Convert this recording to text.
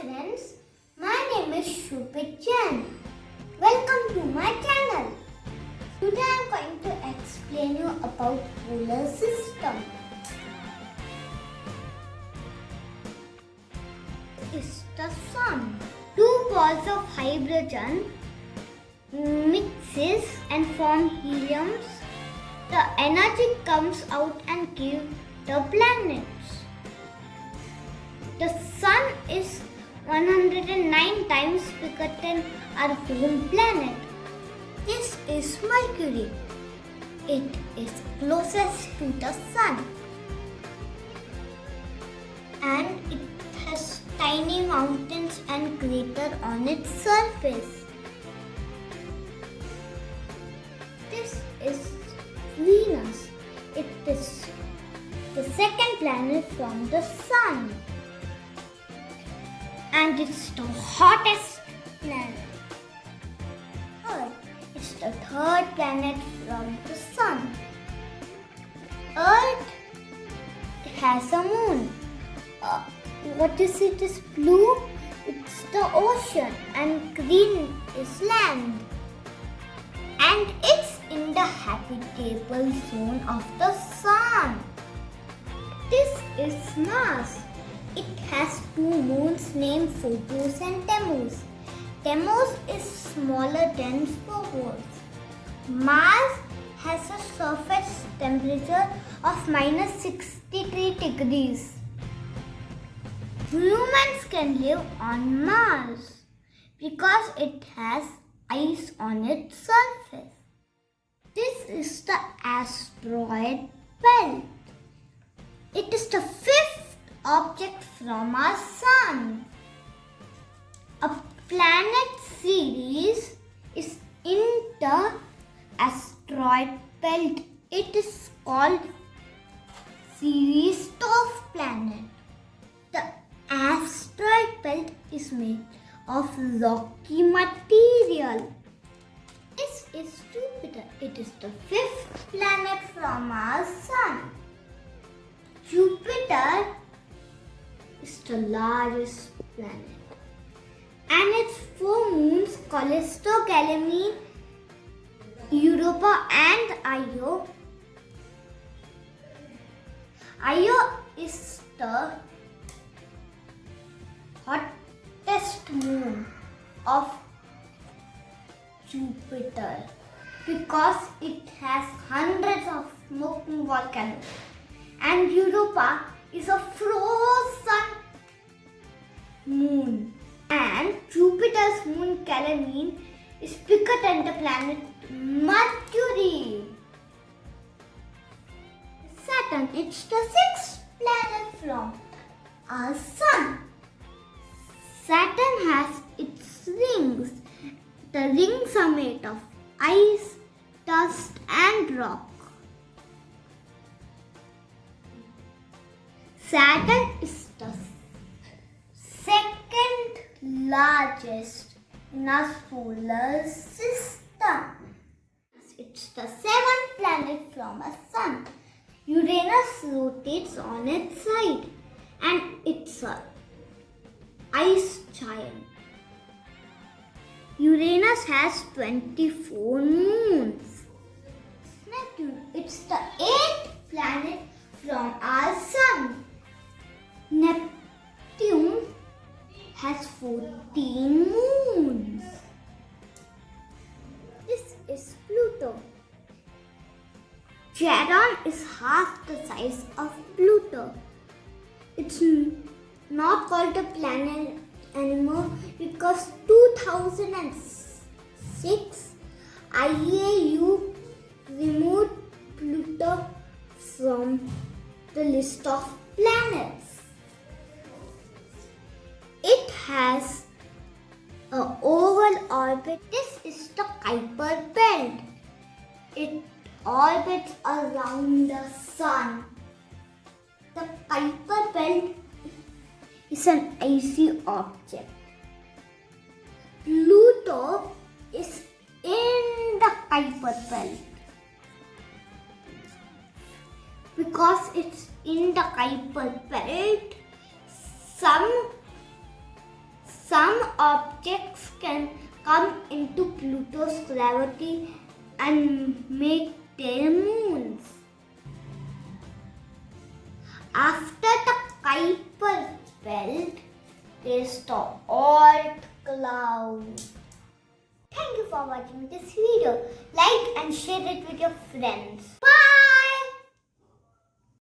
friends, my name is Shupit Chen. Welcome to my channel. Today I am going to explain you about solar system. Is the sun. Two balls of hydrogen mixes and form heliums. The energy comes out and gives the planets. The sun is 109 times bigger than our home planet. This is Mercury. It is closest to the sun. And it has tiny mountains and crater on its surface. This is Venus. It is the second planet from the sun and it's the hottest planet. Earth is the third planet from the sun. Earth has a moon. Uh, what is it? Is blue? It's the ocean, and green is land. And it's in the habitable zone of the sun. This is Mars. It has two moons named Phobos and Deimos. Deimos is smaller than Phobos. Mars has a surface temperature of minus 63 degrees. Humans can live on Mars because it has ice on its surface. This is the asteroid belt. It is the fifth object from our sun. A planet Ceres is in the asteroid belt. It is called Ceres of planet. The asteroid belt is made of rocky material. This is Jupiter. It is the fifth planet from our sun. Jupiter is the largest planet. And its four moons, Callisto, Ganymede, Europa and Io. Io is the hottest moon of Jupiter because it has hundreds of smoking volcanoes. And Europa is a frozen moon. And Jupiter's moon Ganymede is bigger than the planet Mercury. Saturn, is the sixth planet from our sun. Saturn has its rings. The rings are made of ice, dust and rock. Saturn is largest in our solar system. It's the seventh planet from our sun. Uranus rotates on its side and it's a ice giant. Uranus has 24 moons. Neptune, it's the eighth planet from our 14 moons. This is Pluto. Charon is half the size of Pluto. It's not called a planet anymore because 2006 IAU removed Pluto from the list of planets. It has a oval orbit. This is the Kuiper belt. It orbits around the sun. The Kuiper belt is an icy object. Pluto is in the Kuiper belt. Because it's in the Kuiper belt, some some objects can come into Pluto's gravity and make their moons. After the Kuiper belt, there's the Oort cloud. Thank you for watching this video. Like and share it with your friends. Bye.